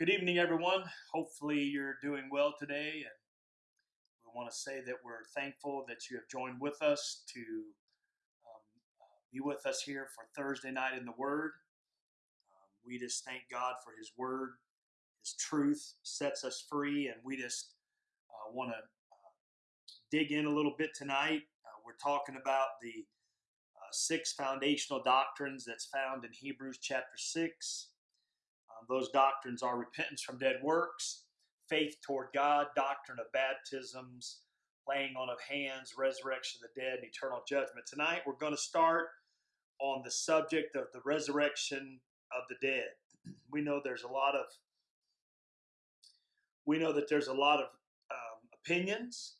Good evening, everyone. Hopefully, you're doing well today. And we want to say that we're thankful that you have joined with us to um, be with us here for Thursday night in the Word. Um, we just thank God for His Word. His truth sets us free, and we just uh, want to uh, dig in a little bit tonight. Uh, we're talking about the uh, six foundational doctrines that's found in Hebrews chapter 6. Um, those doctrines are repentance from dead works, faith toward God, doctrine of baptisms, laying on of hands, resurrection of the dead, and eternal judgment. Tonight we're going to start on the subject of the resurrection of the dead. We know there's a lot of we know that there's a lot of um, opinions.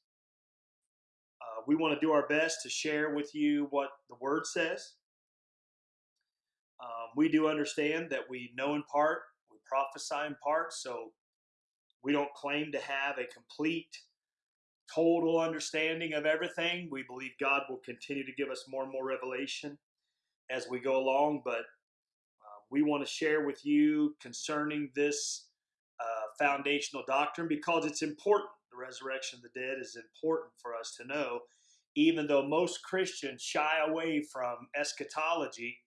Uh, we want to do our best to share with you what the Word says. Um, we do understand that we know in part, prophesy in part, so we don't claim to have a complete, total understanding of everything. We believe God will continue to give us more and more revelation as we go along, but uh, we want to share with you concerning this uh, foundational doctrine because it's important. The resurrection of the dead is important for us to know, even though most Christians shy away from eschatology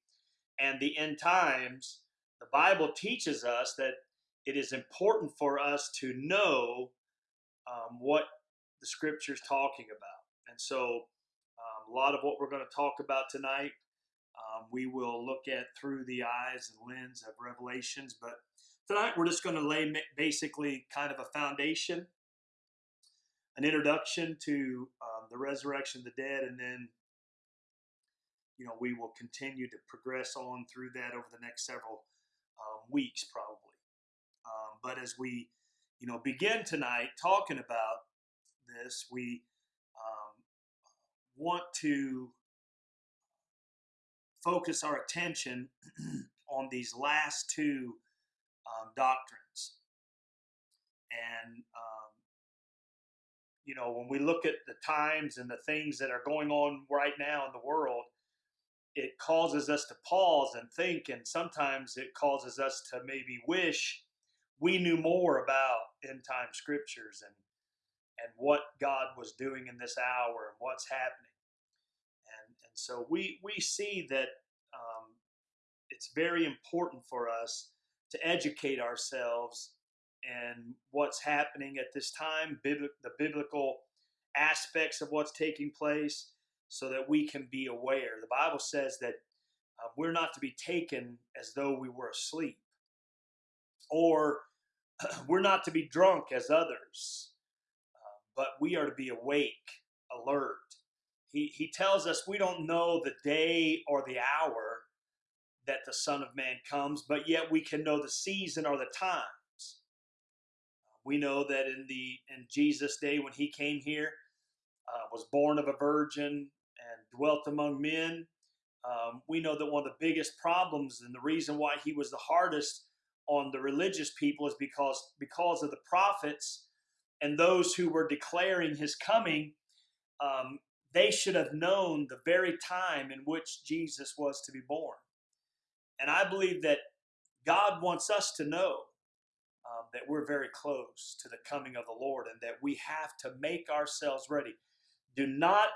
and the end times, the Bible teaches us that it is important for us to know um, what the scripture is talking about. And so, um, a lot of what we're going to talk about tonight, um, we will look at through the eyes and lens of Revelations. But tonight, we're just going to lay basically kind of a foundation, an introduction to um, the resurrection of the dead, and then you know, we will continue to progress on through that over the next several um, weeks, probably. Um, but as we, you know, begin tonight talking about this, we um, want to focus our attention on these last two um, doctrines. And, um, you know, when we look at the times and the things that are going on right now in the world, it causes us to pause and think, and sometimes it causes us to maybe wish we knew more about end time scriptures and and what God was doing in this hour and what's happening. And and so we we see that um, it's very important for us to educate ourselves and what's happening at this time, the biblical aspects of what's taking place so that we can be aware. The Bible says that uh, we're not to be taken as though we were asleep, or we're not to be drunk as others, uh, but we are to be awake, alert. He, he tells us we don't know the day or the hour that the Son of Man comes, but yet we can know the season or the times. We know that in the in Jesus' day when he came here, uh, was born of a virgin, dwelt among men. Um, we know that one of the biggest problems and the reason why he was the hardest on the religious people is because because of the prophets and those who were declaring his coming. Um, they should have known the very time in which Jesus was to be born. And I believe that God wants us to know um, that we're very close to the coming of the Lord and that we have to make ourselves ready. Do not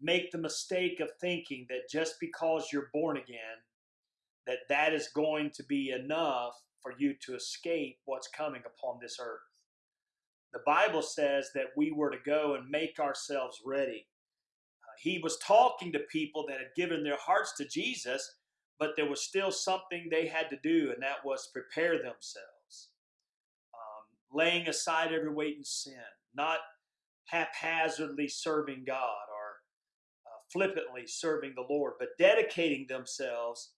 make the mistake of thinking that just because you're born again, that that is going to be enough for you to escape what's coming upon this earth. The Bible says that we were to go and make ourselves ready. Uh, he was talking to people that had given their hearts to Jesus, but there was still something they had to do, and that was prepare themselves. Um, laying aside every weight and sin, not haphazardly serving God flippantly serving the Lord, but dedicating themselves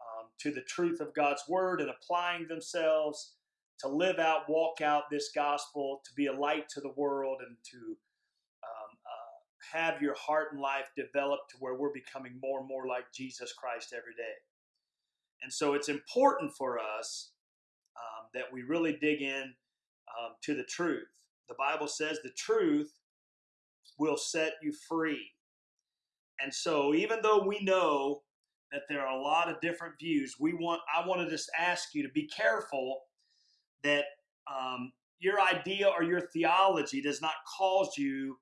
um, to the truth of God's word and applying themselves to live out, walk out this gospel, to be a light to the world, and to um, uh, have your heart and life developed to where we're becoming more and more like Jesus Christ every day. And so it's important for us um, that we really dig in um, to the truth. The Bible says the truth will set you free. And so, even though we know that there are a lot of different views, we want I want to just ask you to be careful that um, your idea or your theology does not cause you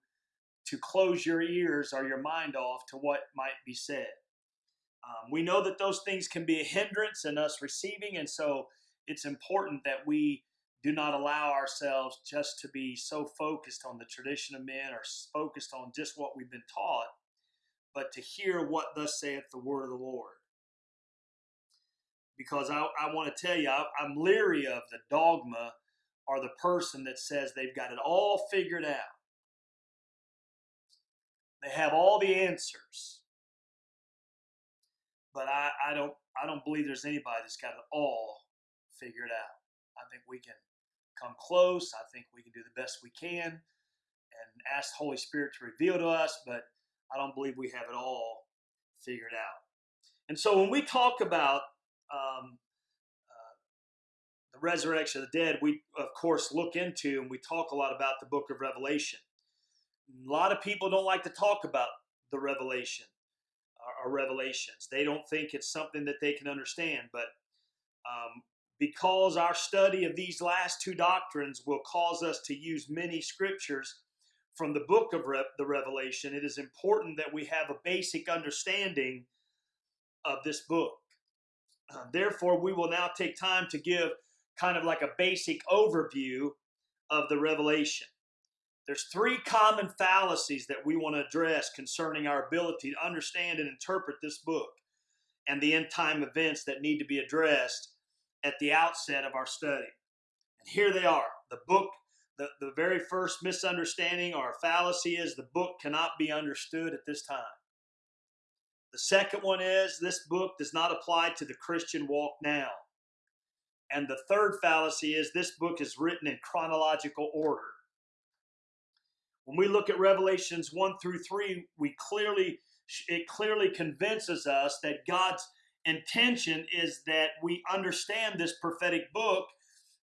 to close your ears or your mind off to what might be said. Um, we know that those things can be a hindrance in us receiving, and so it's important that we do not allow ourselves just to be so focused on the tradition of men or focused on just what we've been taught, but to hear what thus saith the word of the Lord. Because I, I want to tell you, I, I'm leery of the dogma or the person that says they've got it all figured out. They have all the answers. But I, I don't I don't believe there's anybody that's got it all figured out. I think we can come close. I think we can do the best we can and ask the Holy Spirit to reveal to us, but I don't believe we have it all figured out. And so when we talk about um, uh, the resurrection of the dead, we of course look into and we talk a lot about the book of Revelation. A lot of people don't like to talk about the revelation or, or revelations. They don't think it's something that they can understand, but um, because our study of these last two doctrines will cause us to use many scriptures from the book of Re- the Revelation, it is important that we have a basic understanding of this book. Uh, therefore, we will now take time to give kind of like a basic overview of the Revelation. There's three common fallacies that we want to address concerning our ability to understand and interpret this book and the end time events that need to be addressed at the outset of our study. And here they are. The book, the, the very first misunderstanding or fallacy is the book cannot be understood at this time. The second one is this book does not apply to the Christian walk now. And the third fallacy is this book is written in chronological order. When we look at Revelations 1 through 3, we clearly it clearly convinces us that God's intention is that we understand this prophetic book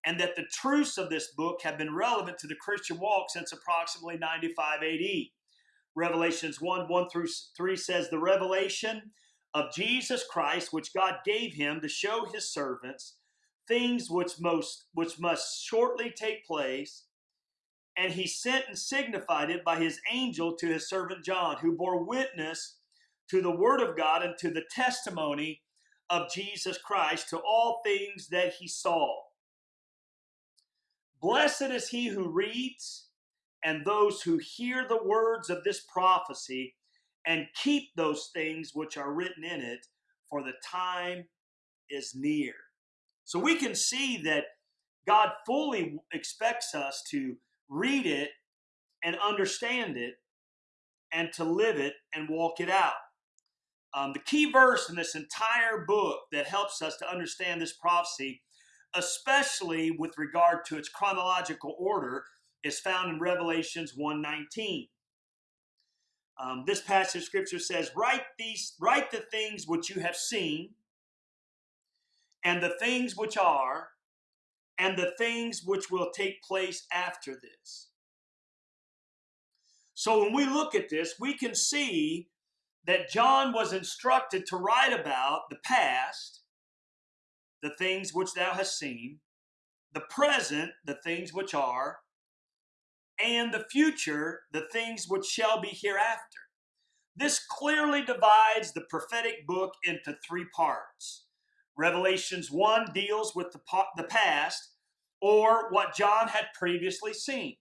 and that the truths of this book have been relevant to the Christian walk since approximately 95 AD. Revelations 1 1 through 3 says, The revelation of Jesus Christ, which God gave him to show his servants things which most which must shortly take place and he sent and signified it by his angel to his servant John, who bore witness to the word of God and to the testimony of Jesus Christ to all things that he saw. Blessed is he who reads and those who hear the words of this prophecy and keep those things which are written in it, for the time is near. So we can see that God fully expects us to read it and understand it and to live it and walk it out. Um, the key verse in this entire book that helps us to understand this prophecy, especially with regard to its chronological order, is found in Revelations 1:19. Um, this passage of scripture says, "Write these, write the things which you have seen, and the things which are, and the things which will take place after this. So when we look at this, we can see that John was instructed to write about the past, the things which thou hast seen, the present, the things which are, and the future, the things which shall be hereafter. This clearly divides the prophetic book into three parts. Revelations 1 deals with the, the past or what John had previously seen.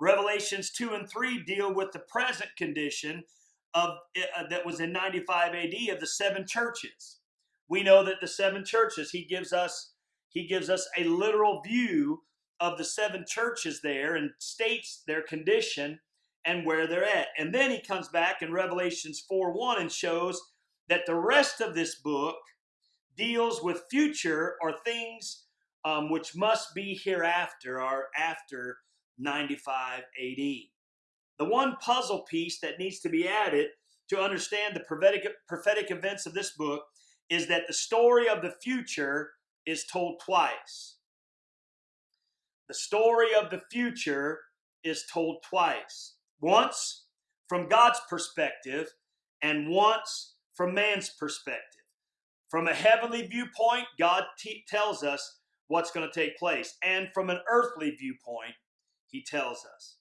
Revelations 2 and 3 deal with the present condition of uh, that was in 95 AD of the seven churches. We know that the seven churches he gives us he gives us a literal view of the seven churches there and states their condition and where they're at. And then he comes back in Revelations 4 1 and shows that the rest of this book deals with future or things um, which must be hereafter or after 95 AD. The one puzzle piece that needs to be added to understand the prophetic, prophetic events of this book is that the story of the future is told twice. The story of the future is told twice. Once from God's perspective and once from man's perspective. From a heavenly viewpoint, God tells us what's going to take place. And from an earthly viewpoint, he tells us.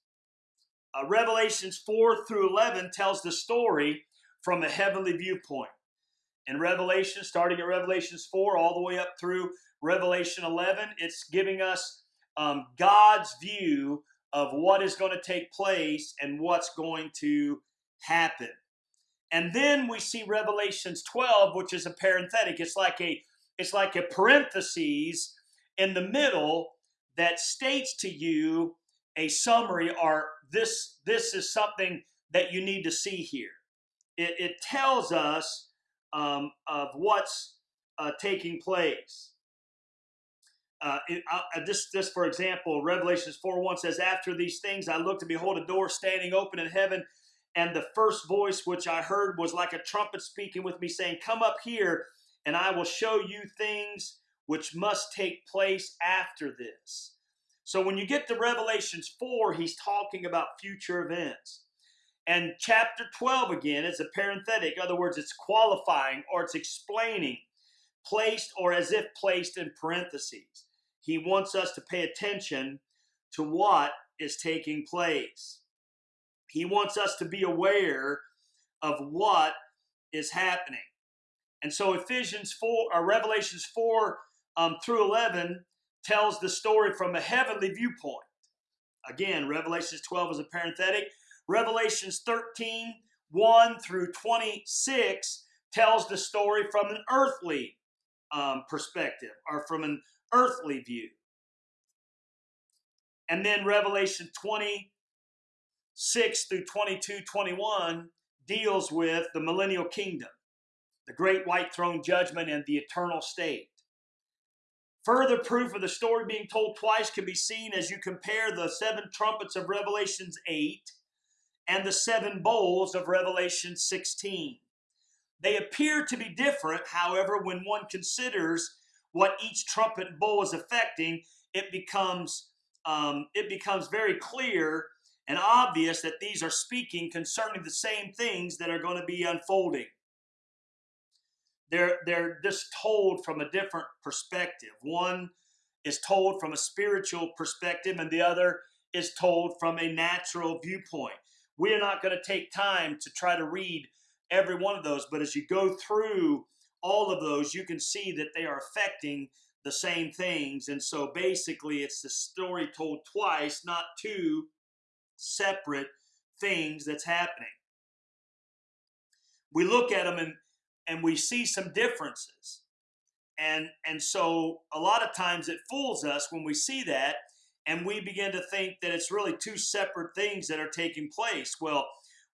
Uh, Revelations 4 through 11 tells the story from a heavenly viewpoint. In Revelation, starting at Revelations 4 all the way up through Revelation 11, it's giving us um, God's view of what is going to take place and what's going to happen. And then we see Revelations 12, which is a parenthetic. It's like a it's like a parenthesis in the middle that states to you a summary or this this is something that you need to see here. It, it tells us um, of what's uh, taking place. Uh, it, uh, this, this, for example, Revelations 4 1 says, After these things I looked and behold a door standing open in heaven, and the first voice which I heard was like a trumpet speaking with me, saying, Come up here, and I will show you things which must take place after this. So when you get to Revelations 4, he's talking about future events. And chapter 12 again is a parenthetic. In other words, it's qualifying or it's explaining, placed or as if placed in parentheses. He wants us to pay attention to what is taking place. He wants us to be aware of what is happening. And so Ephesians 4 or Revelations 4 um, through 11 tells the story from a heavenly viewpoint. Again, Revelations 12 is a parenthetic. Revelations 13, 1 through 26 tells the story from an earthly um, perspective or from an earthly view. And then Revelation 26 through 22, 21 deals with the millennial kingdom, the great white throne judgment, and the eternal state. Further proof of the story being told twice can be seen as you compare the seven trumpets of Revelations 8 and the seven bowls of Revelation 16. They appear to be different, however, when one considers what each trumpet bowl is affecting, it becomes um, it becomes very clear and obvious that these are speaking concerning the same things that are going to be unfolding. They're, they're just told from a different perspective. One is told from a spiritual perspective, and the other is told from a natural viewpoint. We are not going to take time to try to read every one of those, but as you go through all of those, you can see that they are affecting the same things. And so basically, it's the story told twice, not two separate things that's happening. We look at them and, and we see some differences. And, and so a lot of times it fools us when we see that and we begin to think that it's really two separate things that are taking place. Well,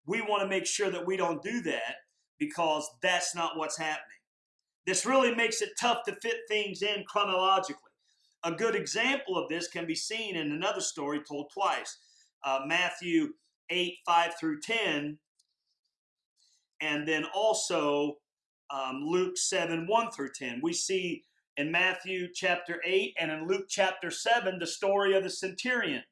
we want to make sure that we don't do that because that's not what's happening. This really makes it tough to fit things in chronologically. A good example of this can be seen in another story told twice uh, Matthew 8, 5 through 10, and then also um, Luke 7, 1 through 10. We see in Matthew chapter 8 and in Luke chapter 7 the story of the centurion.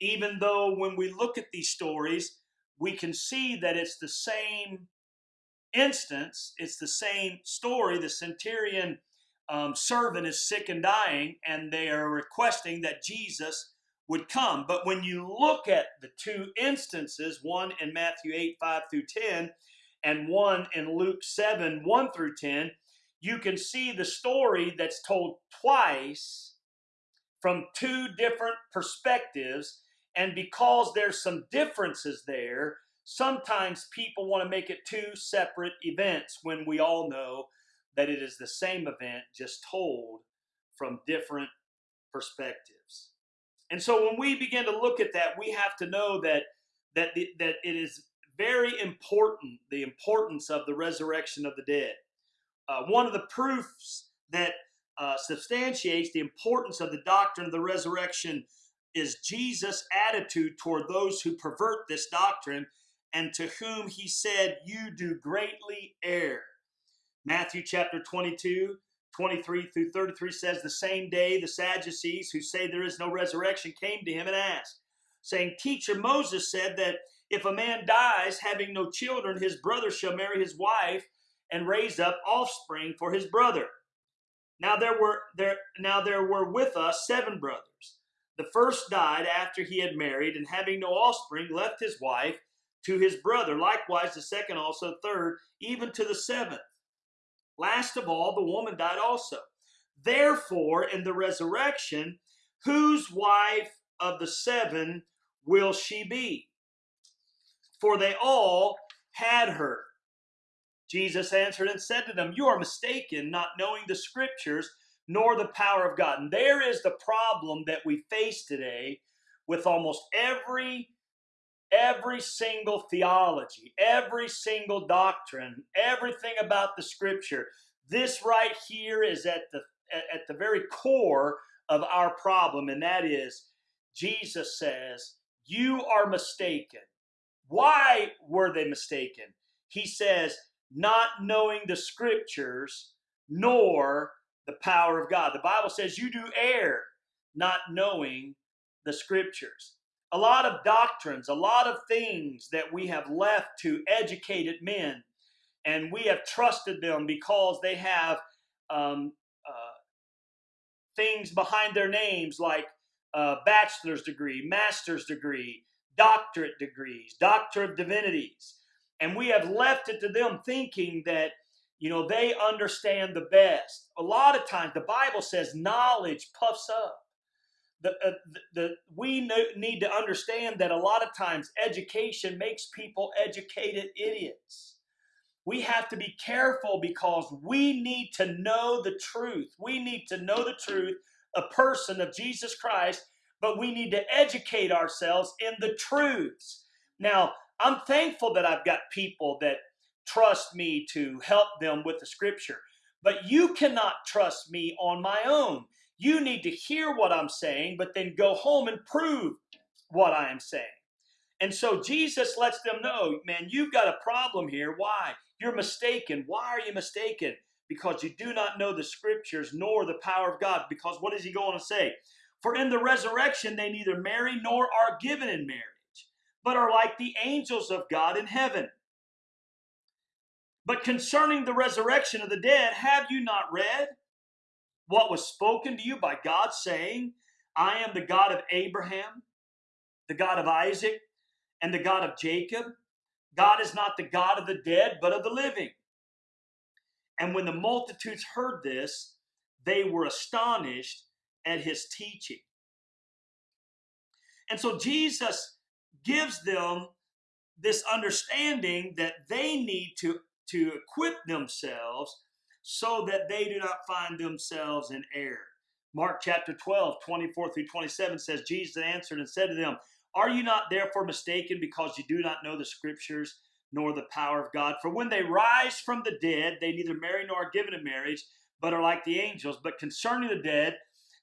Even though when we look at these stories, we can see that it's the same instance, it's the same story. The centurion um, servant is sick and dying, and they are requesting that Jesus would come. But when you look at the two instances, one in Matthew 8, 5 through 10, and one in Luke 7, 1 through 10, you can see the story that's told twice from two different perspectives. And because there's some differences there, sometimes people want to make it two separate events when we all know that it is the same event just told from different perspectives. And so when we begin to look at that, we have to know that that the, that it is very important the importance of the resurrection of the dead. Uh, one of the proofs that uh, substantiates the importance of the doctrine of the resurrection is Jesus' attitude toward those who pervert this doctrine and to whom he said, You do greatly err. Matthew chapter 22, 23 through 33 says, The same day the Sadducees, who say there is no resurrection, came to him and asked, saying, Teacher, Moses said that if a man dies having no children, his brother shall marry his wife and raise up offspring for his brother. Now there were there now there were with us seven brothers. The first died after he had married, and having no offspring, left his wife to his brother. Likewise, the second also, third, even to the seventh. Last of all, the woman died also. Therefore, in the resurrection, whose wife of the seven will she be? For they all had her. Jesus answered and said to them, You are mistaken, not knowing the scriptures nor the power of God. And there is the problem that we face today with almost every every single theology, every single doctrine, everything about the scripture. This right here is at the at the very core of our problem, and that is Jesus says, You are mistaken. Why were they mistaken? He says, Not knowing the scriptures nor the power of God. The Bible says you do err not knowing the scriptures. A lot of doctrines, a lot of things that we have left to educated men, and we have trusted them because they have um, uh, things behind their names like bachelor's degree, master's degree, doctorate degrees, doctor of divinities. And we have left it to them thinking that you know, they understand the best. A lot of times, the Bible says knowledge puffs up. The, uh, the, the, we need to understand that a lot of times education makes people educated idiots. We have to be careful because we need to know the truth. We need to know the truth, a person of Jesus Christ, but we need to educate ourselves in the truths. Now, I'm thankful that I've got people that trust me to help them with the scripture. But you cannot trust me on my own. You need to hear what I'm saying, but then go home and prove what I am saying. And so Jesus lets them know, man, you've got a problem here. Why? You're mistaken. Why are you mistaken? Because you do not know the scriptures nor the power of God. Because what is he going to say? For in the resurrection they neither marry nor are given in marriage, but are like the angels of God in heaven. But concerning the resurrection of the dead, have you not read what was spoken to you by God, saying, I am the God of Abraham, the God of Isaac, and the God of Jacob? God is not the God of the dead, but of the living. And when the multitudes heard this, they were astonished at his teaching. And so Jesus gives them this understanding that they need to to equip themselves so that they do not find themselves in error. Mark chapter 12, 24 through 27 says, Jesus answered and said to them, Are you not therefore mistaken because you do not know the scriptures nor the power of God? For when they rise from the dead, they neither marry nor are given in marriage, but are like the angels. But concerning the dead,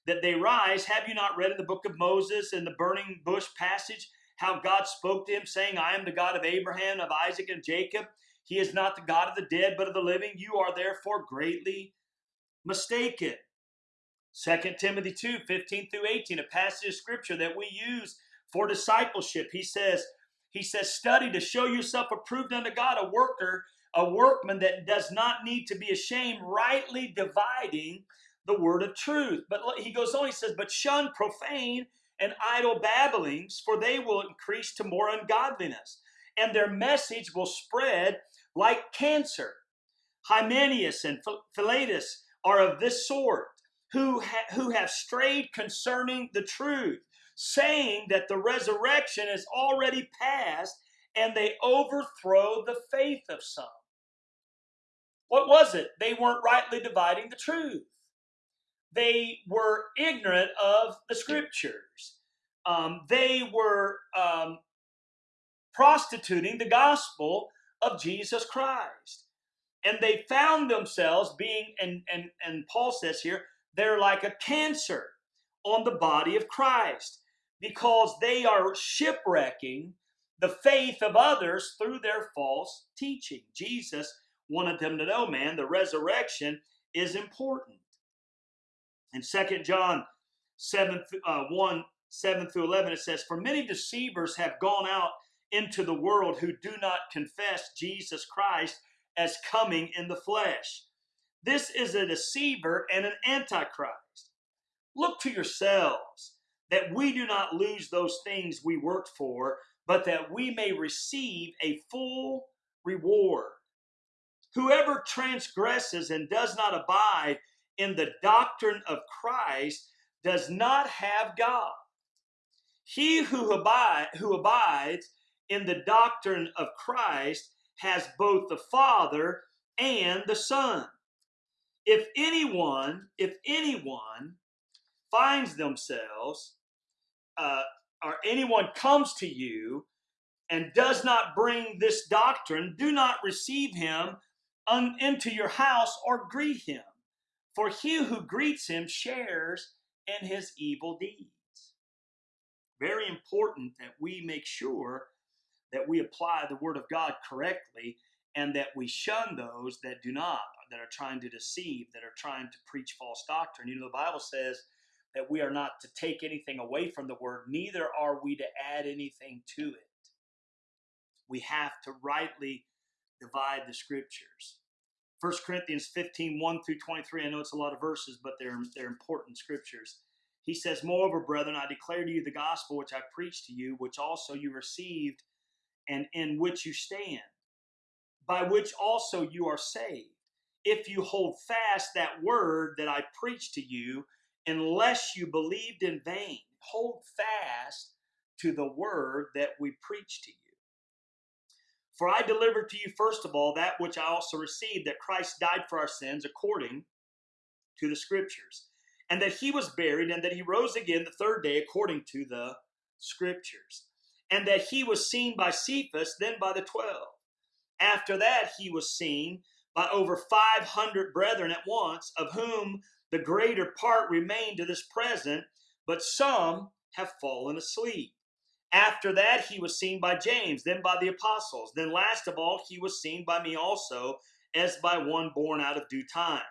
that they rise, have you not read in the book of Moses in the burning bush passage how God spoke to him, saying, I am the God of Abraham, of Isaac, and Jacob? He is not the God of the dead, but of the living. You are therefore greatly mistaken. 2 Timothy 2 15 through 18, a passage of scripture that we use for discipleship. He says, he says, study to show yourself approved unto God, a worker, a workman that does not need to be ashamed, rightly dividing the word of truth. But he goes on, he says, but shun profane and idle babblings, for they will increase to more ungodliness, and their message will spread like cancer. Hymenaeus and Philetus are of this sort, who, ha- who have strayed concerning the truth, saying that the resurrection is already past, and they overthrow the faith of some. What was it? They weren't rightly dividing the truth. They were ignorant of the scriptures. Um, they were um, prostituting the gospel of Jesus Christ. And they found themselves being, and, and, and Paul says here, they're like a cancer on the body of Christ because they are shipwrecking the faith of others through their false teaching. Jesus wanted them to know, man, the resurrection is important. In 2 John 7, uh, 1, 7 through 11, it says, For many deceivers have gone out into the world who do not confess Jesus Christ as coming in the flesh. This is a deceiver and an antichrist. Look to yourselves that we do not lose those things we worked for, but that we may receive a full reward. Whoever transgresses and does not abide in the doctrine of Christ does not have God. He who, abide, who abides in the doctrine of Christ has both the Father and the Son. If anyone, if anyone finds themselves, uh, or anyone comes to you and does not bring this doctrine, do not receive him into your house or greet him. For he who greets him shares in his evil deeds. Very important that we make sure that we apply the word of God correctly and that we shun those that do not, that are trying to deceive, that are trying to preach false doctrine. You know, the Bible says that we are not to take anything away from the word, neither are we to add anything to it. We have to rightly divide the scriptures. 1 Corinthians 15, 1 through 23. I know it's a lot of verses, but they're, they're important scriptures. He says, Moreover, brethren, I declare to you the gospel which I preached to you, which also you received, and in which you stand, by which also you are saved, if you hold fast that word that I preached to you, unless you believed in vain. Hold fast to the word that we preached to you. For I delivered to you first of all that which I also received, that Christ died for our sins according to the scriptures, and that he was buried, and that he rose again the third day according to the scriptures, and that he was seen by Cephas, then by the twelve. After that, he was seen by over 500 brethren at once, of whom the greater part remain to this present, but some have fallen asleep. After that, he was seen by James, then by the apostles. Then, last of all, he was seen by me also, as by one born out of due time.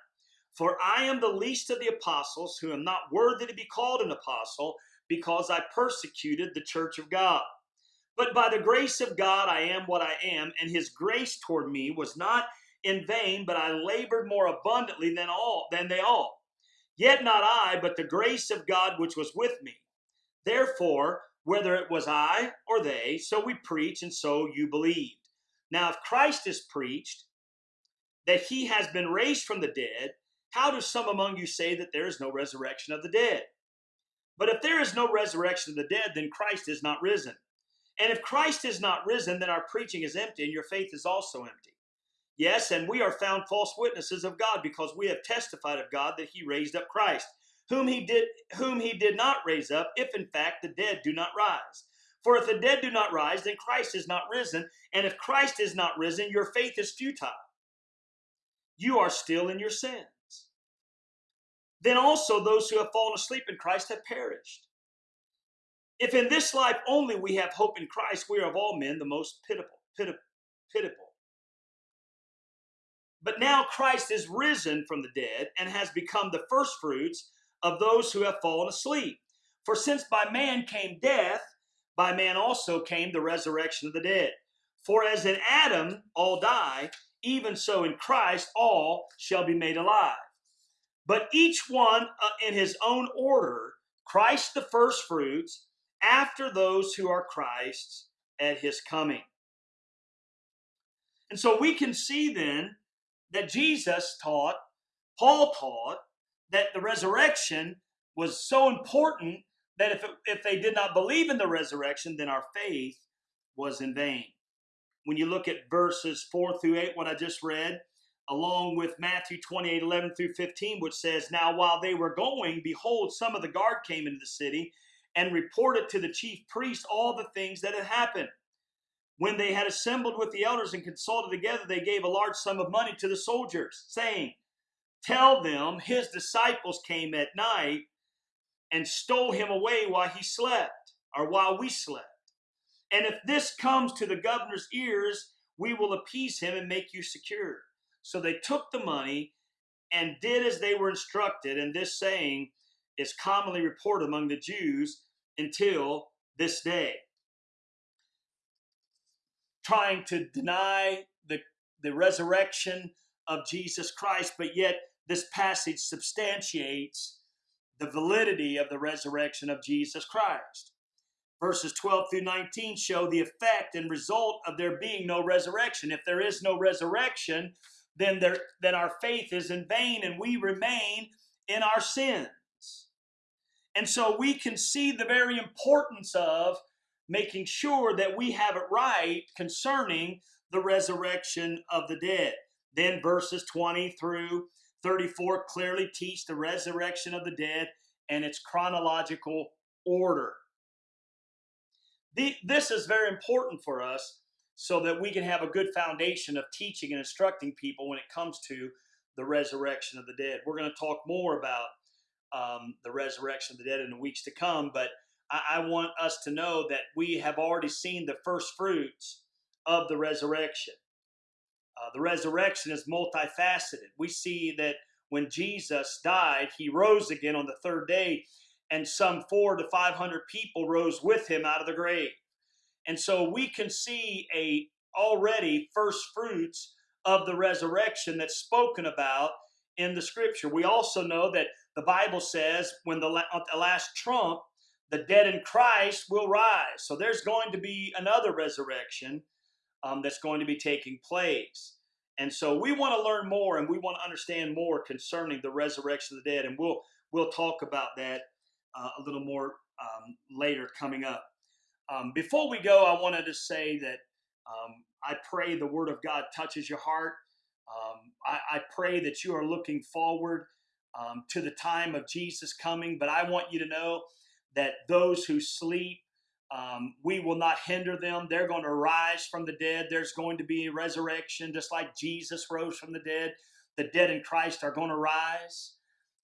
For I am the least of the apostles, who am not worthy to be called an apostle, because I persecuted the church of God. But by the grace of God, I am what I am, and his grace toward me was not in vain, but I labored more abundantly than all than they all. Yet not I, but the grace of God which was with me. Therefore, whether it was I or they, so we preach, and so you believed. Now, if Christ is preached that he has been raised from the dead, how do some among you say that there is no resurrection of the dead? But if there is no resurrection of the dead, then Christ is not risen. And if Christ is not risen, then our preaching is empty, and your faith is also empty. Yes, and we are found false witnesses of God because we have testified of God that he raised up Christ, whom he did whom he did not raise up, if in fact the dead do not rise. For if the dead do not rise, then Christ is not risen, and if Christ is not risen, your faith is futile. You are still in your sins. Then also those who have fallen asleep in Christ have perished. If in this life only we have hope in Christ, we are of all men the most pitiful, pitiful. But now Christ is risen from the dead and has become the firstfruits of those who have fallen asleep. For since by man came death, by man also came the resurrection of the dead. For as in Adam all die, even so in Christ all shall be made alive. But each one uh, in his own order, Christ the firstfruits, after those who are Christ's at his coming. And so we can see then that Jesus taught, Paul taught, that the resurrection was so important that if, it, if they did not believe in the resurrection, then our faith was in vain. When you look at verses 4 through 8, what I just read, along with Matthew 28 11 through 15, which says, Now while they were going, behold, some of the guard came into the city and reported to the chief priest all the things that had happened. When they had assembled with the elders and consulted together, they gave a large sum of money to the soldiers, saying, Tell them his disciples came at night and stole him away while he slept, or while we slept. And if this comes to the governor's ears, we will appease him and make you secure. So they took the money and did as they were instructed. And this saying is commonly reported among the Jews until this day trying to deny the, the resurrection of Jesus Christ, but yet this passage substantiates the validity of the resurrection of Jesus Christ. Verses 12 through 19 show the effect and result of there being no resurrection. If there is no resurrection, then there then our faith is in vain and we remain in our sins. And so we can see the very importance of making sure that we have it right concerning the resurrection of the dead. Then verses 20 through 34 clearly teach the resurrection of the dead and its chronological order. The, this is very important for us so that we can have a good foundation of teaching and instructing people when it comes to the resurrection of the dead. We're going to talk more about um, the resurrection of the dead in the weeks to come, but I, I want us to know that we have already seen the first fruits of the resurrection. Uh, the resurrection is multifaceted. We see that when Jesus died, he rose again on the third day, and some four to 500 people rose with him out of the grave. And so we can see a already first fruits of the resurrection that's spoken about in the scripture. We also know that the Bible says when the, the last trump, the dead in Christ will rise. So there's going to be another resurrection um, that's going to be taking place. And so we want to learn more and we want to understand more concerning the resurrection of the dead. And we'll we'll talk about that uh, a little more um, later coming up. Um, before we go, I wanted to say that um, I pray the Word of God touches your heart. Um, I, I, pray that you are looking forward um, to the time of Jesus coming, but I want you to know that those who sleep, um, we will not hinder them. They're going to rise from the dead. There's going to be a resurrection, just like Jesus rose from the dead. The dead in Christ are going to rise.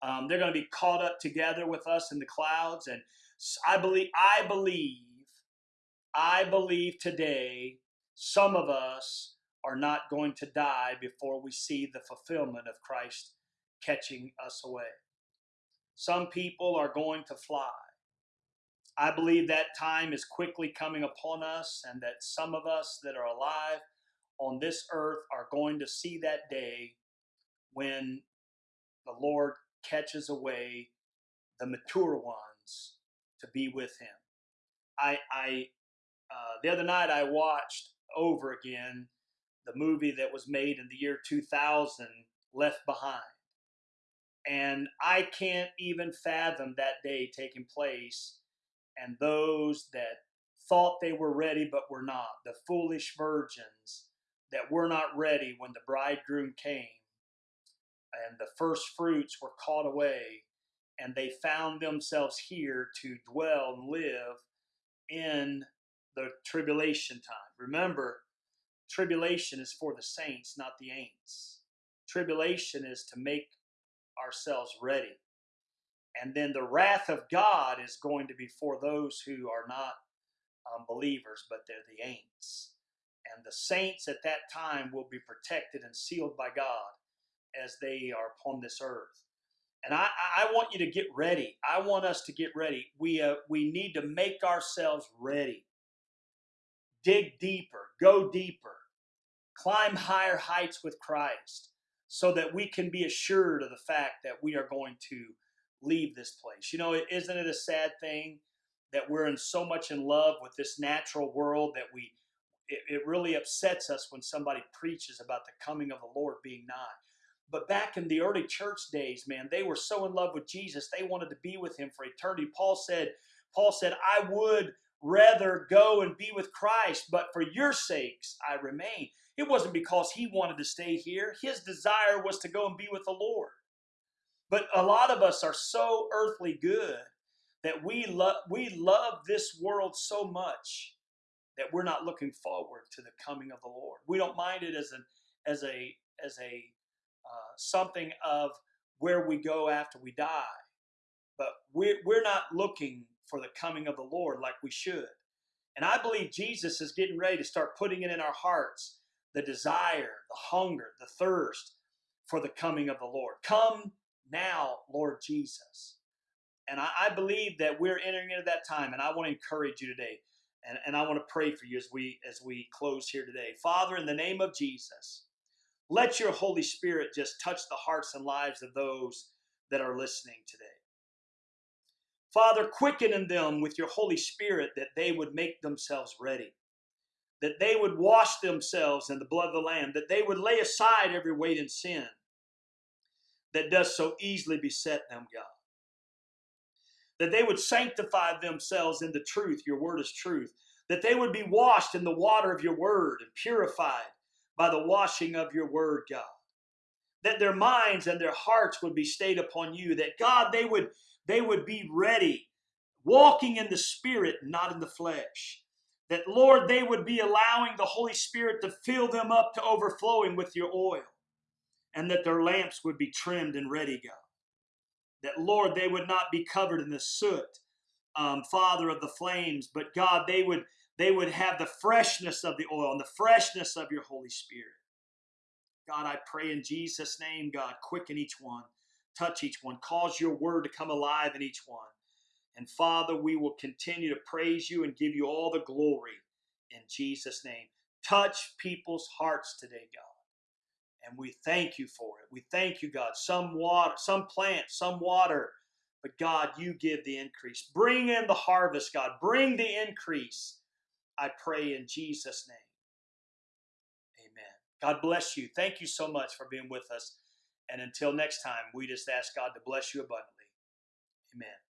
Um, they're going to be caught up together with us in the clouds. And I believe, I believe I believe today some of us are not going to die before we see the fulfillment of Christ catching us away. Some people are going to fly. I believe that time is quickly coming upon us, and that some of us that are alive on this earth are going to see that day when the Lord catches away the mature ones to be with Him. I, I uh, the other night I watched over again the movie that was made in the year 2000, Left Behind. And I can't even fathom that day taking place and those that thought they were ready but were not, the foolish virgins that were not ready when the bridegroom came, and the first fruits were caught away, and they found themselves here to dwell and live in the tribulation time. Remember, tribulation is for the saints, not the ain'ts. Tribulation is to make ourselves ready. And then the wrath of God is going to be for those who are not um, believers, but they're the ain'ts. And the saints at that time will be protected and sealed by God as they are upon this earth. And I, I want you to get ready. I want us to get ready. We, uh, we need to make ourselves ready dig deeper, go deeper, climb higher heights with Christ so that we can be assured of the fact that we are going to leave this place. You know, isn't it a sad thing that we're in so much in love with this natural world that we it, it really upsets us when somebody preaches about the coming of the Lord being nigh. But back in the early church days, man, they were so in love with Jesus, they wanted to be with him for eternity. Paul said, Paul said, I would rather go and be with Christ, but for your sakes I remain. It wasn't because he wanted to stay here. His desire was to go and be with the Lord. But a lot of us are so earthly good that we love we love this world so much that we're not looking forward to the coming of the Lord. We don't mind it as an as a as a uh, something of where we go after we die, but we're we're not looking for the coming of the Lord like we should. And I believe Jesus is getting ready to start putting it in our hearts the desire, the hunger, the thirst for the coming of the Lord. Come now, Lord Jesus. And I, I believe that we're entering into that time, and I want to encourage you today. And, and I want to pray for you as we as we close here today. Father, in the name of Jesus, Let your Holy Spirit just touch the hearts and lives of those that are listening today. Father, quicken in them with your Holy Spirit that they would make themselves ready, that they would wash themselves in the blood of the Lamb, that they would lay aside every weight and sin that does so easily beset them, God. That they would sanctify themselves in the truth, your word is truth, that they would be washed in the water of your word and purified by the washing of your word, God. That their minds and their hearts would be stayed upon you, that God, they would they would be ready, walking in the Spirit, not in the flesh. That, Lord, they would be allowing the Holy Spirit to fill them up to overflowing with your oil, and that their lamps would be trimmed and ready, God. That, Lord, they would not be covered in the soot, um, Father of the flames, but God, they would they would have the freshness of the oil and the freshness of your Holy Spirit. God, I pray in Jesus' name, God, quicken each one touch each one, cause your word to come alive in each one. And Father, we will continue to praise you and give you all the glory in Jesus' name. Touch people's hearts today, God. And we thank you for it. We thank you, God. Some water, some plant, some water, but God, you give the increase. Bring in the harvest, God. Bring the increase. I pray in Jesus' name. Amen. God bless you. Thank you so much for being with us. And until next time, we just ask God to bless you abundantly. Amen.